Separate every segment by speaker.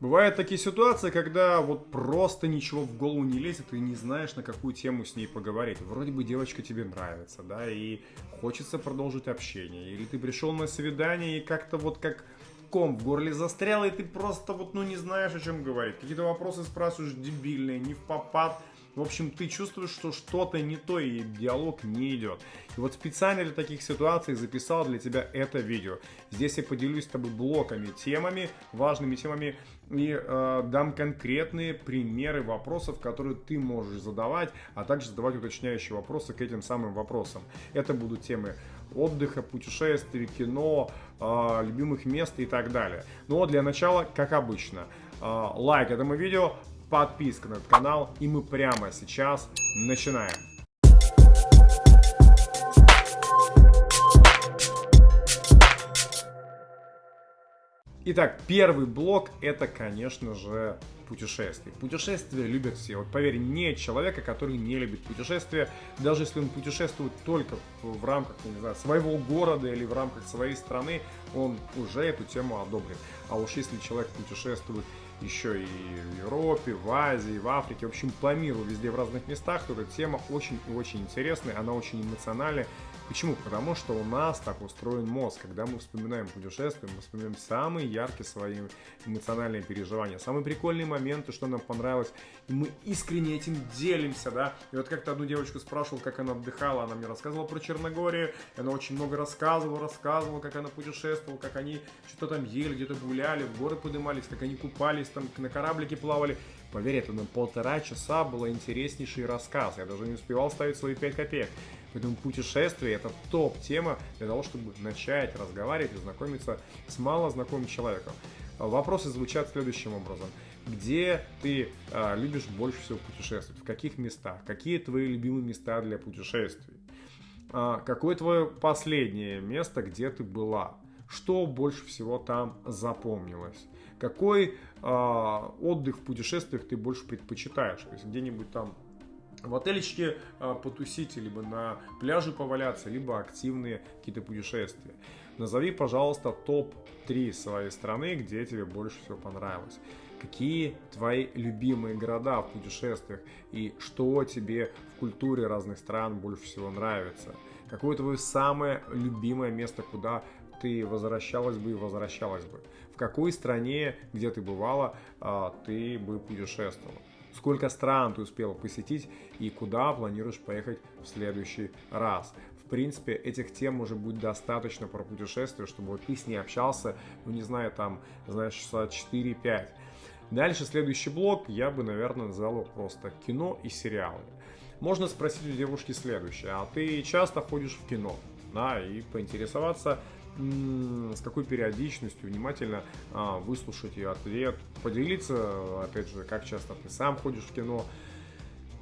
Speaker 1: Бывают такие ситуации, когда вот просто ничего в голову не лезет, и не знаешь, на какую тему с ней поговорить. Вроде бы девочка тебе нравится, да, и хочется продолжить общение. Или ты пришел на свидание и как-то вот как ком в горле застрял, и ты просто вот, ну, не знаешь, о чем говорить. Какие-то вопросы спрашиваешь дебильные, не в попад. В общем, ты чувствуешь, что что-то не то, и диалог не идет. И вот специально для таких ситуаций записал для тебя это видео. Здесь я поделюсь с тобой блоками, темами, важными темами, и э, дам конкретные примеры вопросов, которые ты можешь задавать, а также задавать уточняющие вопросы к этим самым вопросам. Это будут темы отдыха, путешествий, кино, э, любимых мест и так далее. Но для начала, как обычно, э, лайк этому видео, подписка на этот канал, и мы прямо сейчас начинаем. Итак, первый блок это, конечно же, путешествий. Путешествия любят все. Вот поверь, нет человека, который не любит путешествия, даже если он путешествует только в рамках, не знаю, своего города или в рамках своей страны, он уже эту тему одобрит. А уж если человек путешествует еще и в Европе, в Азии, в Африке, в общем, по миру, везде в разных местах, эта тема очень и очень интересная, она очень эмоциональная. Почему? Потому что у нас так устроен мозг. Когда мы вспоминаем путешествия, мы вспоминаем самые яркие свои эмоциональные переживания, самые прикольные моменты, что нам понравилось, и мы искренне этим делимся, да. И вот как-то одну девочку спрашивал, как она отдыхала, она мне рассказывала про Черногорию, она очень много рассказывала, рассказывала, как она путешествовала, как они что-то там ели, где-то гуляли, в горы поднимались, как они купались, там на кораблике плавали. Поверь, это на полтора часа был интереснейший рассказ. Я даже не успевал ставить свои 5 копеек. Поэтому путешествие это топ-тема для того, чтобы начать разговаривать и знакомиться с малознакомым человеком. Вопросы звучат следующим образом. Где ты а, любишь больше всего путешествовать? В каких местах? Какие твои любимые места для путешествий? А, какое твое последнее место, где ты была? Что больше всего там запомнилось? Какой а, отдых в путешествиях ты больше предпочитаешь? То есть где-нибудь там в отелечке а, потусить, либо на пляже поваляться, либо активные какие-то путешествия. Назови, пожалуйста, топ-3 своей страны, где тебе больше всего понравилось. Какие твои любимые города в путешествиях и что тебе в культуре разных стран больше всего нравится? Какое твое самое любимое место, куда ты возвращалась бы и возвращалась бы? В какой стране, где ты бывала, а, ты бы путешествовала? Сколько стран ты успел посетить и куда планируешь поехать в следующий раз. В принципе, этих тем уже будет достаточно про путешествия, чтобы вот ты с ней общался, ну не знаю, там, знаешь, часа 4-5. Дальше следующий блок я бы, наверное, назвал просто кино и сериалы. Можно спросить у девушки следующее, а ты часто ходишь в кино? Да, и поинтересоваться, с какой периодичностью, внимательно а, выслушать ее ответ, поделиться, опять же, как часто ты сам ходишь в кино.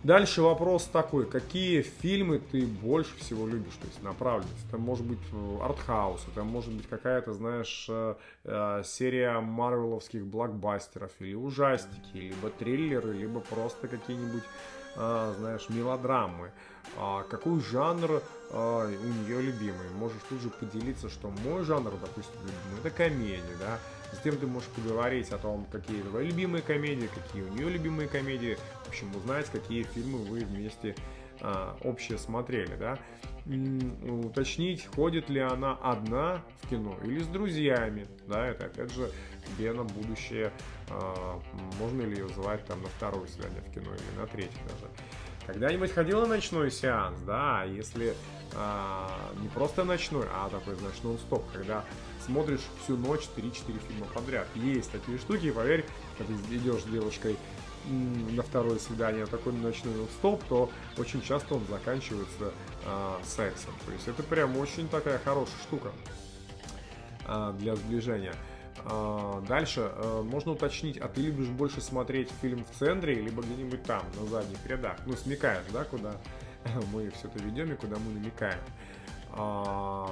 Speaker 1: Дальше вопрос такой, какие фильмы ты больше всего любишь, то есть направленность. Это может быть э, артхаус, это может быть какая-то, знаешь, э, э, серия марвеловских блокбастеров или ужастики, либо триллеры, либо просто какие-нибудь знаешь, мелодрамы. А какой жанр а, у нее любимый? Можешь тут же поделиться, что мой жанр, допустим, любимый, это комедия, да. Затем ты можешь поговорить о том, какие твои любимые комедии, какие у нее любимые комедии. В общем, узнать, какие фильмы вы вместе а, общее смотрели, да. Уточнить, ходит ли она одна в кино или с друзьями, да, это опять же тебе на будущее, а, можно ли ее звать там на второе свидание в кино или на третье даже. Когда-нибудь ходила на ночной сеанс, да, если а, не просто ночной, а такой, знаешь, нон-стоп, когда смотришь всю ночь 3-4 фильма подряд. Есть такие штуки, поверь, когда идешь с девушкой на второе свидание такой ночной стоп, то очень часто он заканчивается э, сексом. То есть это прям очень такая хорошая штука э, для сближения. Э, дальше э, можно уточнить, а ты любишь больше смотреть фильм в центре, либо где-нибудь там, на задних рядах? Ну, смекаешь, да, куда мы все это ведем и куда мы намекаем. Э,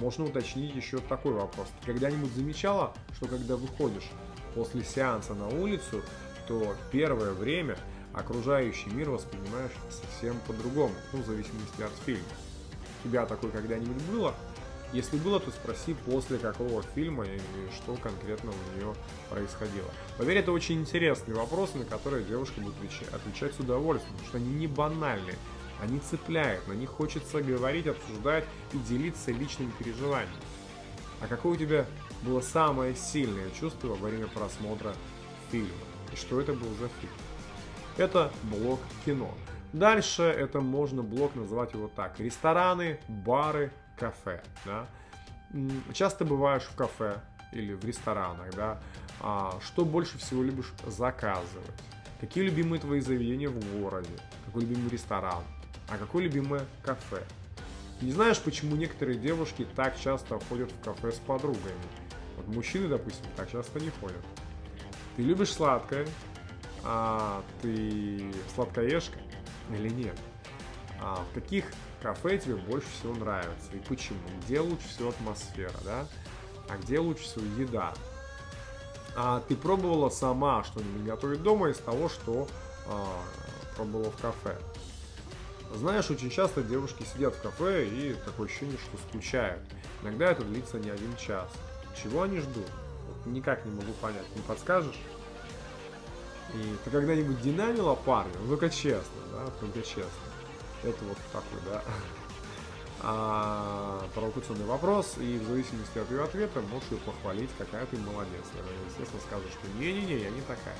Speaker 1: можно уточнить еще такой вопрос. Ты когда-нибудь замечала, что когда выходишь после сеанса на улицу, то первое время окружающий мир воспринимаешь совсем по-другому, ну, в зависимости от фильма. У тебя такое когда-нибудь было? Если было, то спроси после какого фильма и что конкретно у нее происходило. Поверь, это очень интересные вопросы, на которые девушка будет отвечать с удовольствием, потому что они не банальные, они цепляют, на них хочется говорить, обсуждать и делиться личными переживаниями. А какое у тебя было самое сильное чувство во время просмотра фильма? Что это был за фильм? Это блок кино. Дальше это можно блок называть его так. Рестораны, бары, кафе. Да? Часто бываешь в кафе или в ресторанах, да? А что больше всего любишь заказывать? Какие любимые твои заведения в городе? Какой любимый ресторан? А какое любимое кафе? Не знаешь, почему некоторые девушки так часто ходят в кафе с подругами? Вот мужчины, допустим, так часто не ходят. Ты любишь сладкое, а ты сладкоежка или нет? А в каких кафе тебе больше всего нравится и почему? Где лучше всего атмосфера, да? А где лучше всего еда? А ты пробовала сама что-нибудь готовить дома из того, что а, пробовала в кафе? Знаешь, очень часто девушки сидят в кафе и такое ощущение, что скучают. Иногда это длится не один час. Чего они ждут? Вот никак не могу понять. Не подскажешь? И ты когда-нибудь динамила парня? Ну только честно, да, только честно. Это вот такой, да, а, провокационный вопрос, и в зависимости от ее ответа можешь ее похвалить, какая ты молодец. Естественно, скажешь, что не-не-не, я не такая.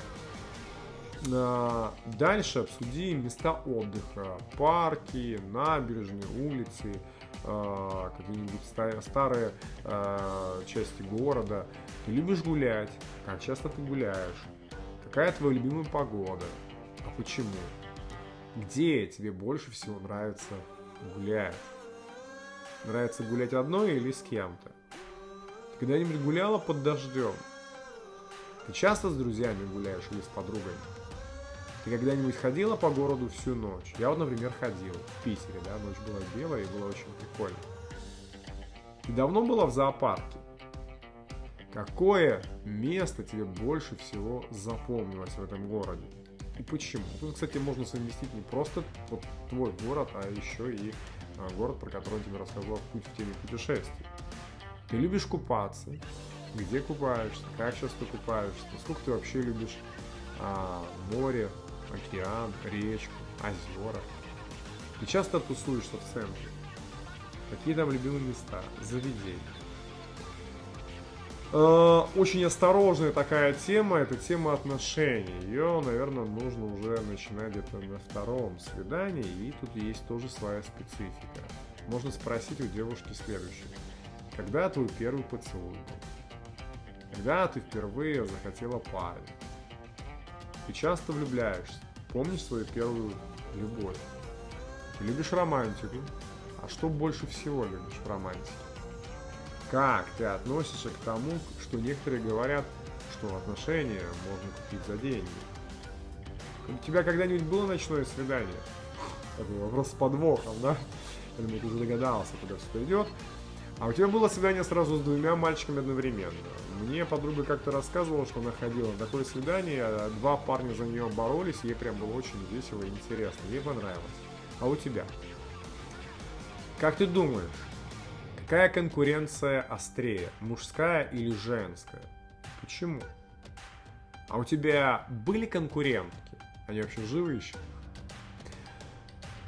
Speaker 1: А, дальше обсуди места отдыха, парки, набережные, улицы, а, какие-нибудь старые а, части города. Ты любишь гулять? Как часто ты гуляешь? Какая твоя любимая погода? А почему? Где тебе больше всего нравится гулять? Нравится гулять одной или с кем-то? Ты когда-нибудь гуляла под дождем? Ты часто с друзьями гуляешь или с подругами? Ты когда-нибудь ходила по городу всю ночь? Я вот, например, ходил в Питере, да, ночь была белая и было очень прикольно. Ты давно была в зоопарке? Какое место тебе больше всего запомнилось в этом городе? И почему? Тут, кстати, можно совместить не просто вот твой город, а еще и а, город, про который я тебе рассказал путь в теме путешествий. Ты любишь купаться? Где купаешься? Как часто купаешься? Сколько ты вообще любишь а, море, океан, речку, озера. Ты часто тусуешься в центре. Какие там любимые места, заведения. Э, очень осторожная такая тема, это тема отношений. Ее, наверное, нужно уже начинать где-то на втором свидании, и тут есть тоже своя специфика. Можно спросить у девушки следующее. Когда твой первый поцелуй был? Когда ты впервые захотела парень? Ты часто влюбляешься. Помнишь свою первую любовь? Любишь романтику. А что больше всего любишь в романтике? Как ты относишься к тому, что некоторые говорят, что отношения можно купить за деньги? У тебя когда-нибудь было ночное свидание? Такой вопрос с подвохом, да? Я думаю, ты уже догадался, куда все идет. А у тебя было свидание сразу с двумя мальчиками одновременно. Мне подруга как-то рассказывала, что она ходила на такое свидание, а два парня за нее боролись, ей прям было очень весело и интересно, ей понравилось. А у тебя? Как ты думаешь, какая конкуренция острее, мужская или женская? Почему? А у тебя были конкурентки? Они вообще живы еще?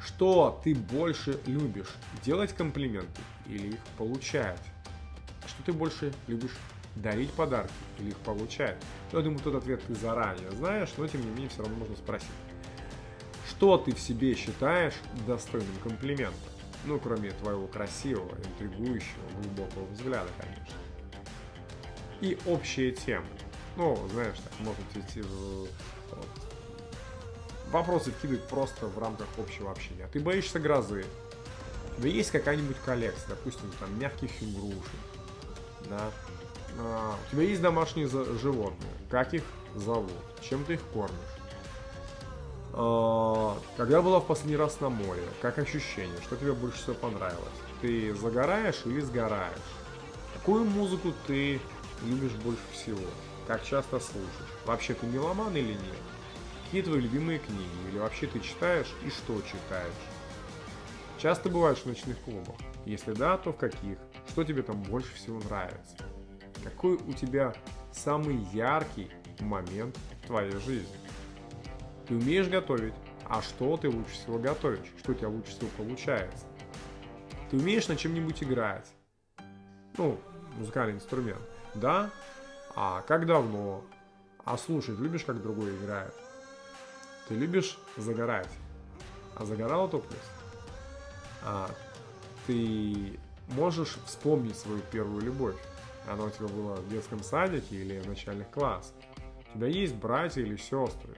Speaker 1: Что ты больше любишь? Делать комплименты или их получать? Что ты больше любишь дарить подарки или их получать? Я думаю, тот ответ ты заранее знаешь, но тем не менее все равно можно спросить. Что ты в себе считаешь достойным комплимента? Ну, кроме твоего красивого, интригующего, глубокого взгляда, конечно. И общие темы. Ну, знаешь, так, можно идти в вопросы кидать просто в рамках общего общения. А ты боишься грозы? Тебя есть какая-нибудь коллекция, допустим, там мягких игрушек, да? А, у тебя есть домашние животные, как их зовут, чем ты их кормишь? А, когда была в последний раз на море, как ощущение, что тебе больше всего понравилось? Ты загораешь или сгораешь? Какую музыку ты любишь больше всего? Как часто слушаешь? Вообще ты меломан или нет? Какие твои любимые книги? Или вообще ты читаешь и что читаешь? Часто бываешь в ночных клубах? Если да, то в каких? Что тебе там больше всего нравится? Какой у тебя самый яркий момент в твоей жизни? Ты умеешь готовить, а что ты лучше всего готовишь? Что у тебя лучше всего получается? Ты умеешь на чем-нибудь играть? Ну, музыкальный инструмент. Да? А как давно? А слушать любишь, как другой играет? Ты любишь загорать? А загорал топлес? А ты можешь вспомнить свою первую любовь? Она у тебя была в детском садике или в начальных классах? У тебя есть братья или сестры?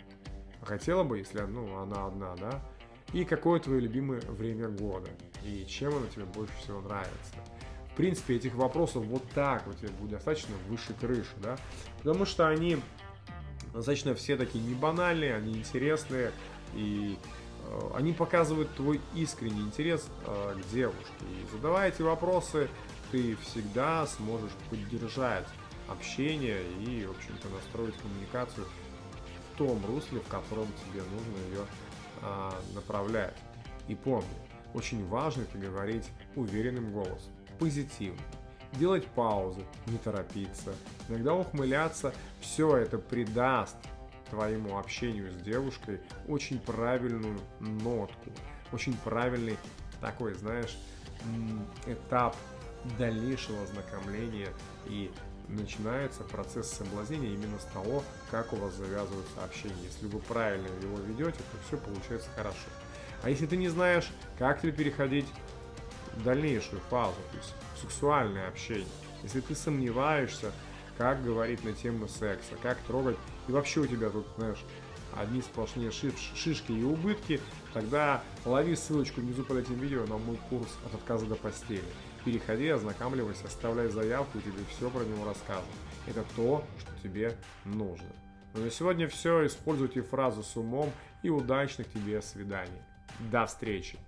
Speaker 1: Хотела бы, если ну, она одна, да? И какое твое любимое время года? И чем оно тебе больше всего нравится? В принципе, этих вопросов вот так вот тебе будет достаточно выше крыши, да? Потому что они достаточно все такие не банальные, они интересные, и они показывают твой искренний интерес э, к девушке. И задавая эти вопросы, ты всегда сможешь поддержать общение и, в общем-то, настроить коммуникацию в том русле, в котором тебе нужно ее а, направлять. И помни, очень важно это говорить уверенным голосом, позитивно. Делать паузы, не торопиться, иногда ухмыляться, все это придаст твоему общению с девушкой очень правильную нотку, очень правильный такой, знаешь, этап дальнейшего ознакомления и начинается процесс соблазнения именно с того, как у вас завязывается общение. Если вы правильно его ведете, то все получается хорошо. А если ты не знаешь, как тебе переходить в дальнейшую фазу, то есть сексуальное общение, если ты сомневаешься, как говорить на тему секса, как трогать, и вообще у тебя тут, знаешь, одни сплошные шишки и убытки, тогда лови ссылочку внизу под этим видео на мой курс от отказа до постели. Переходи, ознакомливайся, оставляй заявку, и тебе все про него расскажут. Это то, что тебе нужно. Ну на сегодня все. Используйте фразу с умом и удачных тебе свиданий. До встречи!